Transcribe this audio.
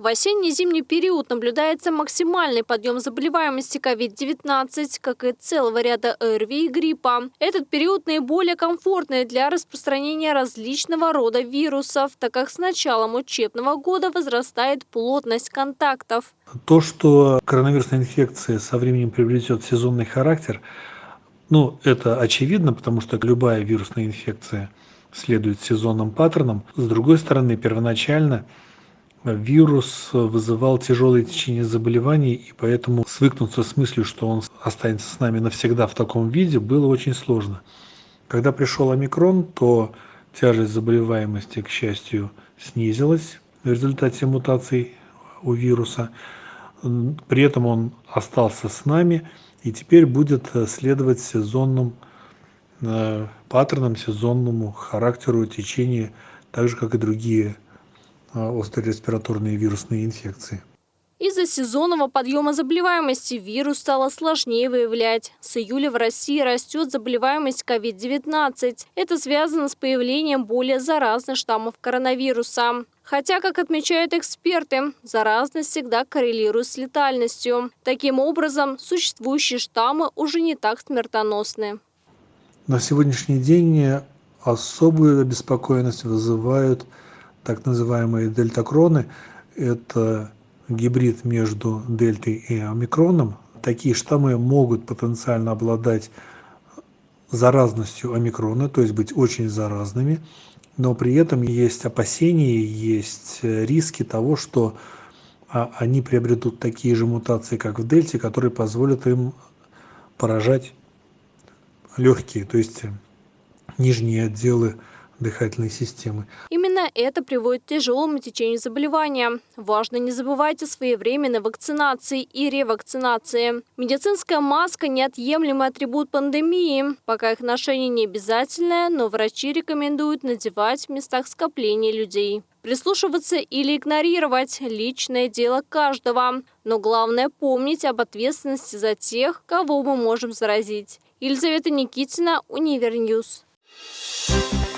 В осенне-зимний период наблюдается максимальный подъем заболеваемости COVID-19, как и целого ряда ОРВИ и гриппа. Этот период наиболее комфортный для распространения различного рода вирусов, так как с началом учебного года возрастает плотность контактов. То, что коронавирусная инфекция со временем приобретет сезонный характер, ну, это очевидно, потому что любая вирусная инфекция следует сезонным паттернам. С другой стороны, первоначально вирус вызывал тяжелое течение заболеваний, и поэтому свыкнуться с мыслью, что он останется с нами навсегда в таком виде, было очень сложно. Когда пришел омикрон, то тяжесть заболеваемости, к счастью, снизилась в результате мутаций у вируса. При этом он остался с нами и теперь будет следовать сезонным э, паттернам, сезонному характеру течения, так же, как и другие острые респираторные вирусные инфекции. Из-за сезонного подъема заболеваемости вирус стало сложнее выявлять. С июля в России растет заболеваемость COVID-19. Это связано с появлением более заразных штаммов коронавируса. Хотя, как отмечают эксперты, заразность всегда коррелирует с летальностью. Таким образом, существующие штаммы уже не так смертоносны. На сегодняшний день особую обеспокоенность вызывают так называемые дельтакроны. Это гибрид между дельтой и омикроном. Такие штаммы могут потенциально обладать заразностью омикрона, то есть быть очень заразными, но при этом есть опасения, есть риски того, что а, они приобретут такие же мутации, как в дельте, которые позволят им поражать легкие, то есть нижние отделы дыхательной системы. Именно это приводит к тяжелому течению заболевания. Важно не забывать о своевременной вакцинации и ревакцинации. Медицинская маска – неотъемлемый атрибут пандемии. Пока их ношение не обязательное, но врачи рекомендуют надевать в местах скопления людей. Прислушиваться или игнорировать – личное дело каждого. Но главное – помнить об ответственности за тех, кого мы можем заразить. Елизавета Никитина, Univer News. Thank you